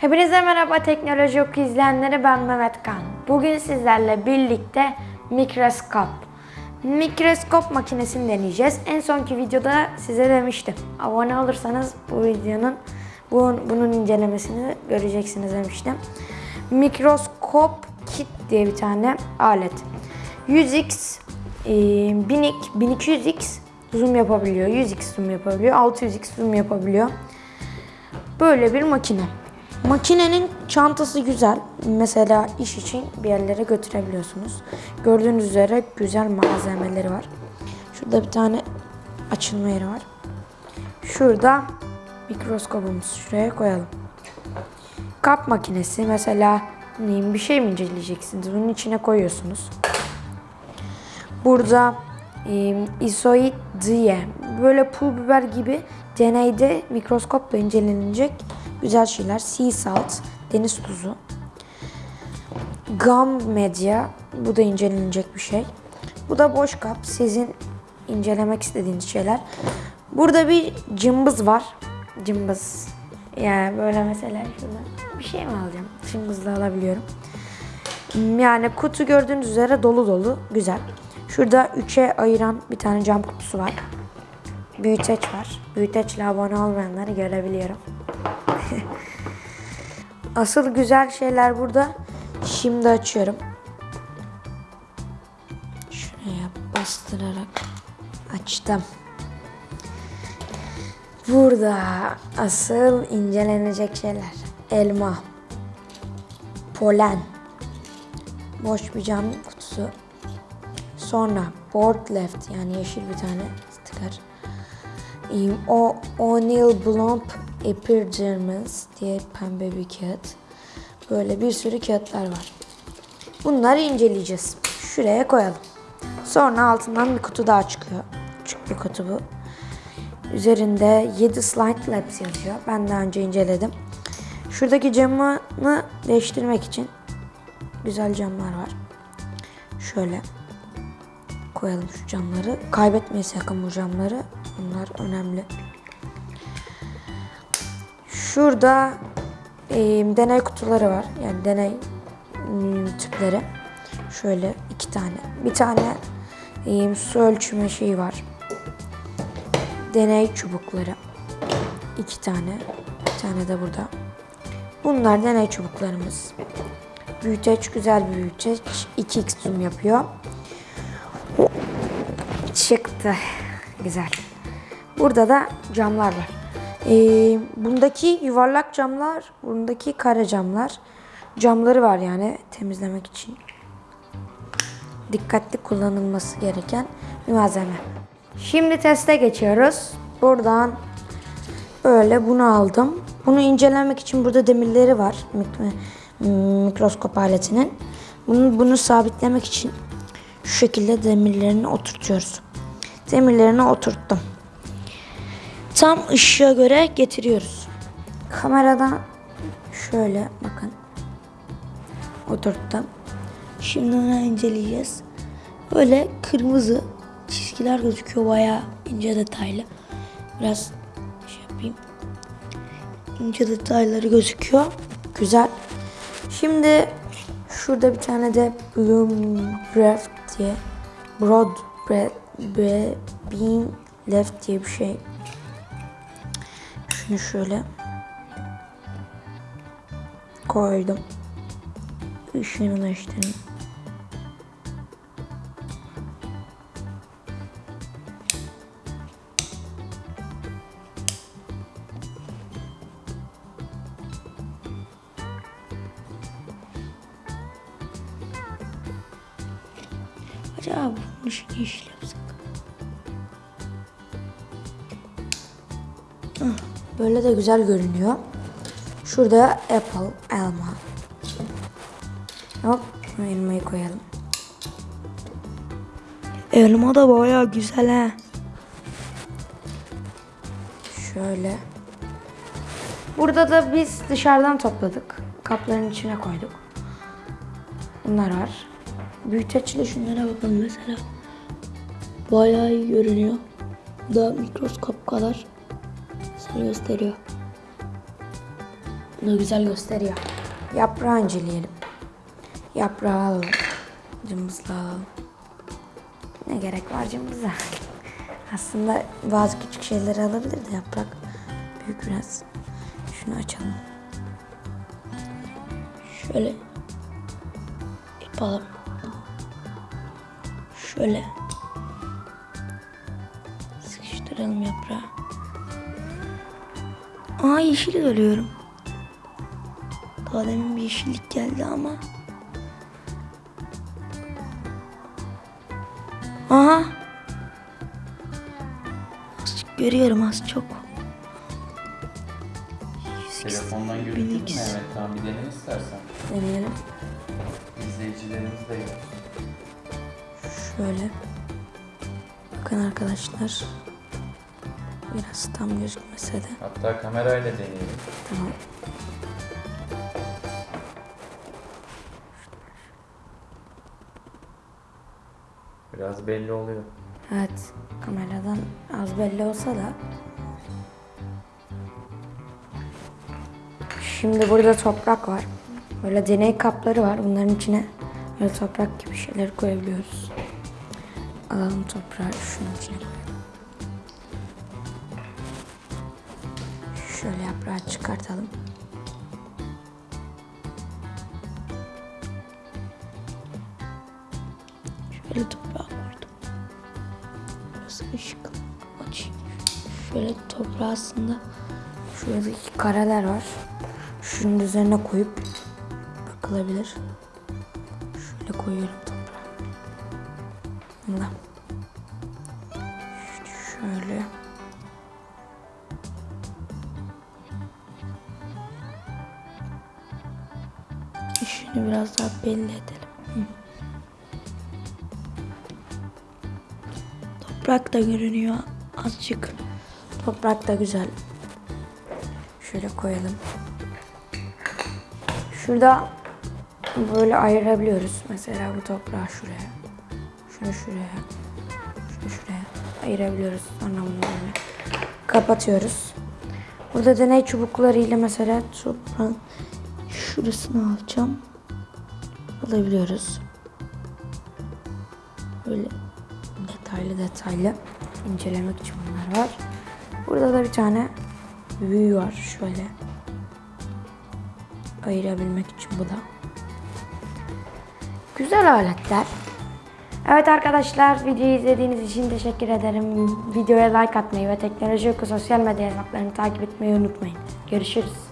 Hepinize merhaba teknoloji oku izleyenleri ben Mehmet Kan. Bugün sizlerle birlikte mikroskop. Mikroskop makinesini deneyeceğiz. En sonki videoda size demiştim. Abone olursanız bu videonun bu, bunun incelemesini göreceksiniz demiştim. Mikroskop kit diye bir tane alet. 100x, e, 1000x, 1200x zoom yapabiliyor. 100x zoom yapabiliyor. 600x zoom yapabiliyor. Böyle bir makine. Makinenin çantası güzel. Mesela iş için bir yerlere götürebiliyorsunuz. Gördüğünüz üzere güzel malzemeleri var. Şurada bir tane açılma yeri var. Şurada mikroskopumuz. Şuraya koyalım. Kap makinesi mesela neyim bir şey mi inceleyeceksiniz? Bunun içine koyuyorsunuz. Burada e, isoid diye böyle pul biber gibi deneyde mikroskopla incelenecek güzel şeyler. Sea salt, deniz tuzu. Gum medya, bu da incelenecek bir şey. Bu da boş kap, sizin incelemek istediğiniz şeyler. Burada bir cımbız var. Cımbız. Yani böyle mesela şurada bir şey mi alacağım? Cımbızla alabiliyorum. Yani kutu gördüğünüz üzere dolu dolu. Güzel. Şurada 3'e ayıran bir tane cam kutusu var. Büyüteç var. Büyüteçle abone olmayanları görebiliyorum. Asıl güzel şeyler burada. Şimdi açıyorum. Şuraya bastırarak açtım. Burada asıl incelenecek şeyler. Elma, polen, boş bir cam kutusu. Sonra board left yani yeşil bir tane sticker. O O'Neill Blomp Epidermis diye pembe bir kağıt. Böyle bir sürü kağıtlar var. Bunları inceleyeceğiz. Şuraya koyalım. Sonra altından bir kutu daha çıkıyor. Küçük bir kutu bu. Üzerinde 7 slide labs yazıyor. Ben daha önce inceledim. Şuradaki camını değiştirmek için güzel camlar var. Şöyle koyalım şu camları. Kaybetmeyi sakın bu camları. Bunlar önemli. Şurada e, deney kutuları var. Yani deney m, tüpleri. Şöyle iki tane. Bir tane e, su ölçme şeyi var. Deney çubukları. İki tane. Bir tane de burada. Bunlar deney çubuklarımız. Büyüteç güzel bir büyüteç. 2x zoom yapıyor. Çıktı. Güzel. Burada da camlar var. Ee, bundaki yuvarlak camlar, bundaki kare camlar. Camları var yani temizlemek için. Dikkatli kullanılması gereken bir malzeme. Şimdi teste geçiyoruz. Buradan böyle bunu aldım. Bunu incelemek için burada demirleri var. Mik- Mikroskop aletinin. Bunu, bunu sabitlemek için şu şekilde demirlerini oturtuyoruz. Demirlerini oturttum. Tam ışığa göre getiriyoruz. Kameradan şöyle bakın. Oturttum. Şimdi onu inceleyeceğiz. Böyle kırmızı çizgiler gözüküyor bayağı ince detaylı. Biraz şey yapayım. İnce detayları gözüküyor. Güzel. Şimdi şurada bir tane de Bloom Breath diye Broad Breath Bre, Bean Left diye bir şey. Şunu şöyle koydum. Işığını değiştirdim. Acaba bunun ışığı yeşil yapsak? Hah, Böyle de güzel görünüyor. Şurada apple, elma. Hop, elmayı koyalım. Elma da bayağı güzel ha. Şöyle. Burada da biz dışarıdan topladık. Kapların içine koyduk. Bunlar var. Büyüteçle şunlara bakın mesela. Bayağı iyi görünüyor. Bu da mikroskop kadar sana gösteriyor. Bunu güzel gösteriyor. Yaprağı inceleyelim. Yaprağı alalım. Cımbızla alalım. Ne gerek var cımbıza? Aslında bazı küçük şeyleri alabilir de yaprak büyük biraz. Şunu açalım. Şöyle yapalım. Şöyle sıkıştıralım yaprağı. Aa yeşil görüyorum. Daha demin bir yeşillik geldi ama. Aha. Az görüyorum az çok. Telefondan görüntülü mü. Mehmet? Tamam bir dene istersen. Deneyelim. İzleyicilerimiz de yok. Şöyle. Bakın arkadaşlar. Biraz tam gözükmese de. Hatta kamerayla deneyelim. Tamam. Biraz belli oluyor. Evet. Kameradan az belli olsa da. Şimdi burada toprak var. Böyle deney kapları var. Bunların içine böyle toprak gibi şeyler koyabiliyoruz. Alalım toprağı şunun içine koyalım. Şöyle yaprağı çıkartalım. Şöyle toprağı koydum. Burası ışık. Açayım. Şöyle toprağı aslında şuradaki kareler var. Şunun üzerine koyup bakılabilir. Şöyle koyuyorum toprağı. Bunda. Şöyle. İşini biraz daha belli edelim. Toprak da görünüyor azıcık. Toprak da güzel. Şöyle koyalım. Şurada böyle ayırabiliyoruz. Mesela bu toprağı şuraya. Şunu şuraya. Şunu şuraya ayırabiliyoruz. Sonra bunu böyle kapatıyoruz. Burada deney çubuklarıyla mesela toprağın şurasını alacağım. Alabiliyoruz. Böyle detaylı detaylı incelemek için bunlar var. Burada da bir tane büyü var şöyle. Ayırabilmek için bu da. Güzel aletler. Evet arkadaşlar videoyu izlediğiniz için teşekkür ederim. Videoya like atmayı ve teknoloji oku sosyal medya hesaplarını takip etmeyi unutmayın. Görüşürüz.